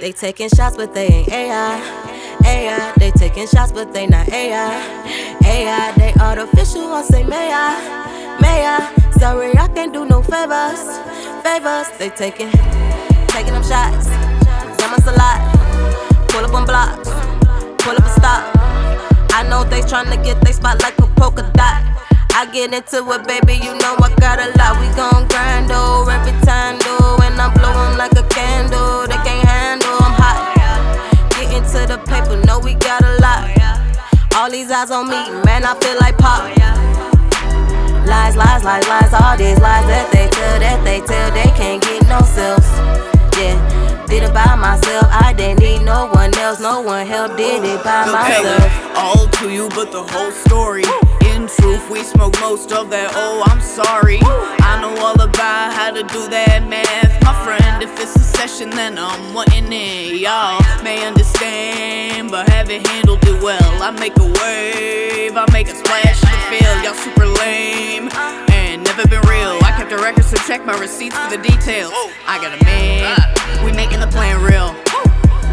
They taking shots, but they ain't AI. AI, they taking shots, but they not AI. AI, they artificial, I say may I, may I. Sorry, I can't do no favors, favors. They taking, taking them shots. Us a lot. Pull up on blocks, pull up a stop. I know they tryna get they spot like a polka dot. I get into it, baby, you know I got a lot. We gon' grind, oh, every time, though. And I'm blowing like a candle, they these eyes on me, man, I feel like pop. Lies, lies, lies, lies, all these lies that they tell, that they tell, they can't get no sales. Yeah, did it by myself, I didn't need no one else, no one helped, did it by myself. All to you, but the whole story In truth, we smoke most of that. Oh, I'm sorry. I know all about how to do that math. My friend, if it's a session, then I'm wanting it. Y'all may understand, but haven't handled it well. I make a wave, I make a splash in the field. Y'all super lame and never been real. I kept the records, so check my receipts for the details. I got a man, we making the plan real.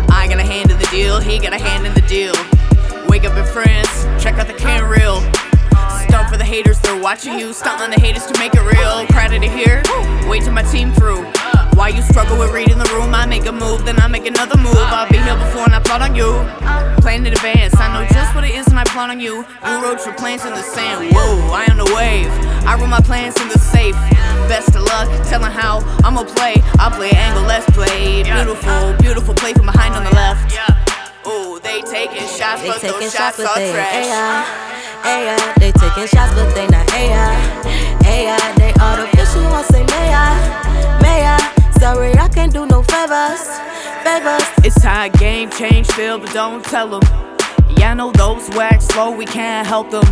I got a hand in the deal, he got a hand in the deal. Wake up and friends, check out the can reel Stunt for the haters, they're watching you. Stunt on the haters to make it real. Crowded to hear, wait till my team through. Why you struggle with reading the room? I make a move, then I make another move. I'll be here before and I plot on you. Plan in advance, I know just what it is and I plot on you. You wrote your plans in the sand, whoa, I am the wave. I wrote my plans in the safe. Best of luck, telling how I'ma play. I'll play angle, let's play. Beautiful, beautiful play from behind on the left. Ooh, they taking shots, they but taking those shots, shots are trash. AI. AI, they taking shots, but they not AI. AI, they artificial, I say may I, no favors, favors. It's time game change, feel, but don't tell them. Yeah, I know those wax slow, we can't help them.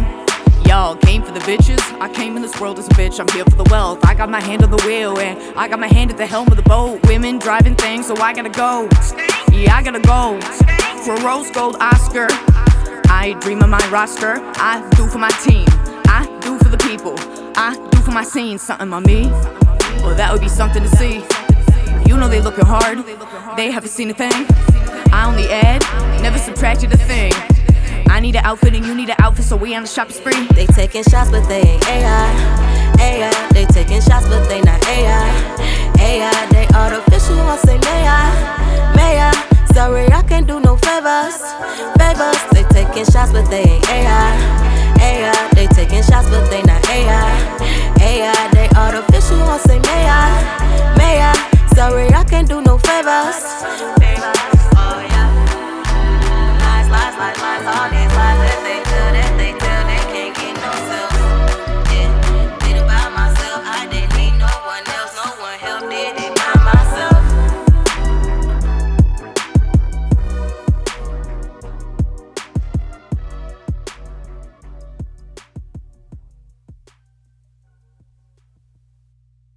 Y'all came for the bitches, I came in this world as a bitch, I'm here for the wealth. I got my hand on the wheel, and I got my hand at the helm of the boat. Women driving things, so I gotta go. Yeah, I gotta go. For rose gold Oscar. I dream of my roster, I do for my team, I do for the people, I do for my scene. Something on me, well, that would be something to see. Know they looking hard, they haven't seen a thing. I only add, never subtracted a thing. I need an outfit and you need an outfit, so we on the shopping spree. They taking shots, but they ain't AI.